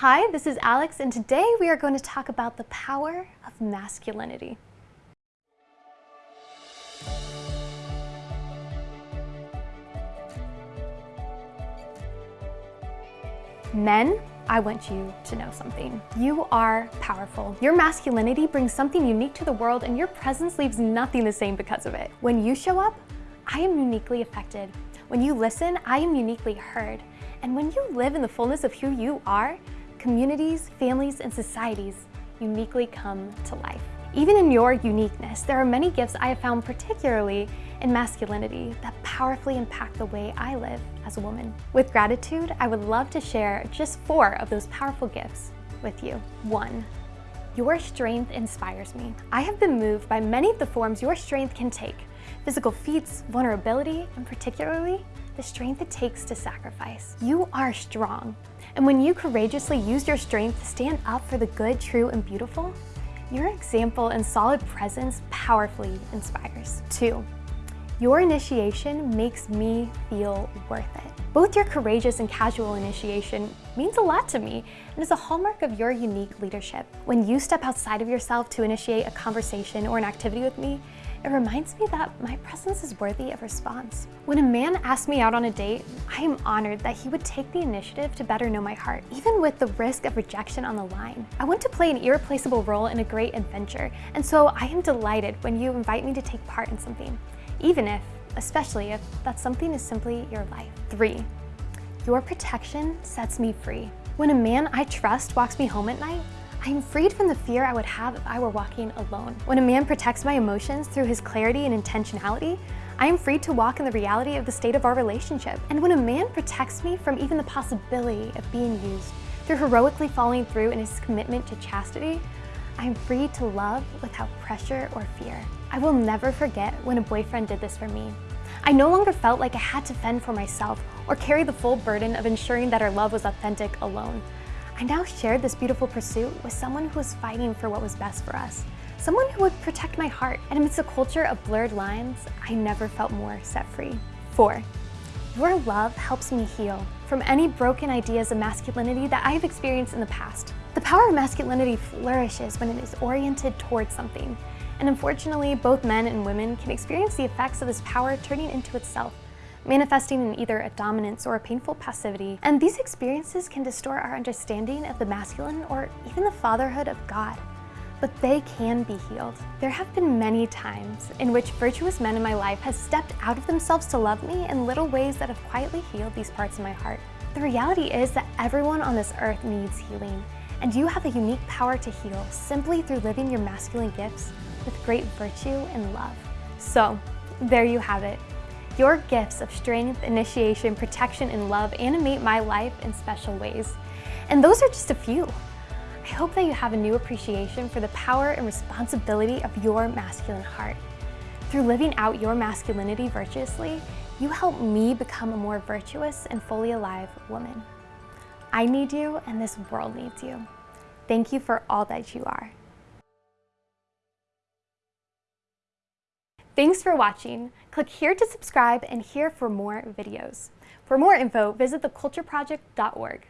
Hi, this is Alex, and today we are going to talk about the power of masculinity. Men, I want you to know something. You are powerful. Your masculinity brings something unique to the world and your presence leaves nothing the same because of it. When you show up, I am uniquely affected. When you listen, I am uniquely heard. And when you live in the fullness of who you are, communities, families, and societies uniquely come to life. Even in your uniqueness, there are many gifts I have found particularly in masculinity that powerfully impact the way I live as a woman. With gratitude, I would love to share just four of those powerful gifts with you. One, your strength inspires me. I have been moved by many of the forms your strength can take. Physical feats, vulnerability, and particularly the strength it takes to sacrifice. You are strong, and when you courageously use your strength to stand up for the good, true, and beautiful, your example and solid presence powerfully inspires. Two, your initiation makes me feel worth it. Both your courageous and casual initiation means a lot to me and is a hallmark of your unique leadership. When you step outside of yourself to initiate a conversation or an activity with me, it reminds me that my presence is worthy of response. When a man asks me out on a date, I am honored that he would take the initiative to better know my heart, even with the risk of rejection on the line. I want to play an irreplaceable role in a great adventure, and so I am delighted when you invite me to take part in something, even if, especially if that something is simply your life. Three, your protection sets me free. When a man I trust walks me home at night, I am freed from the fear I would have if I were walking alone. When a man protects my emotions through his clarity and intentionality, I am free to walk in the reality of the state of our relationship. And when a man protects me from even the possibility of being used through heroically following through in his commitment to chastity, I am free to love without pressure or fear. I will never forget when a boyfriend did this for me. I no longer felt like I had to fend for myself or carry the full burden of ensuring that our love was authentic alone. I now shared this beautiful pursuit with someone who was fighting for what was best for us. Someone who would protect my heart. And amidst a culture of blurred lines, I never felt more set free. Four, your love helps me heal from any broken ideas of masculinity that I have experienced in the past. The power of masculinity flourishes when it is oriented towards something. And unfortunately, both men and women can experience the effects of this power turning into itself manifesting in either a dominance or a painful passivity. And these experiences can distort our understanding of the masculine or even the fatherhood of God. But they can be healed. There have been many times in which virtuous men in my life have stepped out of themselves to love me in little ways that have quietly healed these parts of my heart. The reality is that everyone on this earth needs healing, and you have a unique power to heal simply through living your masculine gifts with great virtue and love. So, there you have it. Your gifts of strength, initiation, protection, and love animate my life in special ways. And those are just a few. I hope that you have a new appreciation for the power and responsibility of your masculine heart. Through living out your masculinity virtuously, you help me become a more virtuous and fully alive woman. I need you and this world needs you. Thank you for all that you are. Thanks for watching. Click here to subscribe and here for more videos. For more info, visit thecultureproject.org.